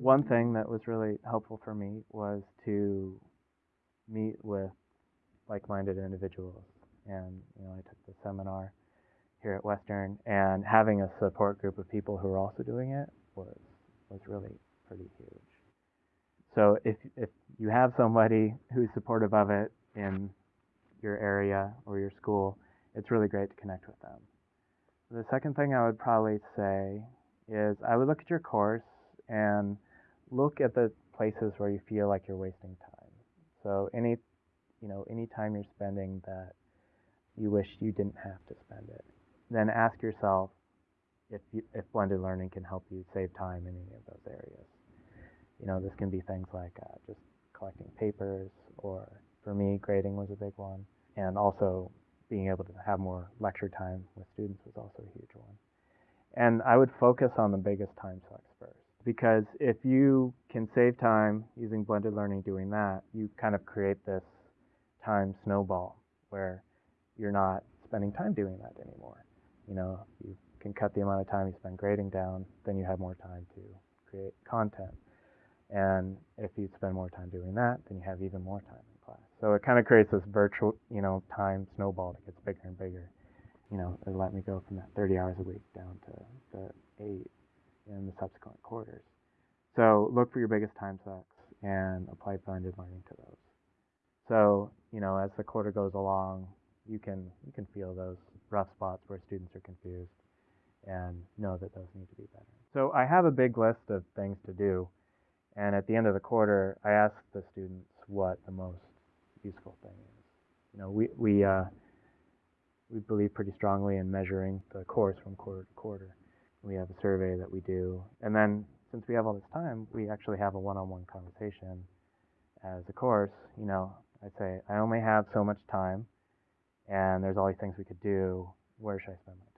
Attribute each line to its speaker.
Speaker 1: one thing that was really helpful for me was to meet with like-minded individuals. And you know, I took the seminar here at Western, and having a support group of people who are also doing it was was really pretty huge. So if if you have somebody who's supportive of it in your area or your school, it's really great to connect with them. The second thing I would probably say is I would look at your course and look at the places where you feel like you're wasting time. So any you know any time you're spending that you wish you didn't have to spend it. Then ask yourself if you, if blended learning can help you save time in any of those areas. You know, this can be things like uh, just collecting papers, or for me, grading was a big one, and also being able to have more lecture time with students was also a huge one. And I would focus on the biggest time sucks because if you can save time using blended learning doing that, you kind of create this time snowball where you're not spending time doing that anymore. You know, you can cut the amount of time you spend grading down, then you have more time to create content. And if you spend more time doing that, then you have even more time in class. So it kind of creates this virtual, you know, time snowball that gets bigger and bigger. You know, it let me go from that 30 hours a week down to the eight in the subsequent quarters. So look for your biggest time sucks and apply blended learning to those. So, you know, as the quarter goes along, you can you can feel those rough spots where students are confused and know that those need to be better. So I have a big list of things to do and at the end of the quarter, I ask the students what the most useful thing is. You know, we we uh, we believe pretty strongly in measuring the course from quarter to quarter. We have a survey that we do, and then since we have all this time, we actually have a one-on-one conversation as a course. You know, I say I only have so much time, and there's all these things we could do. Where should I spend my time?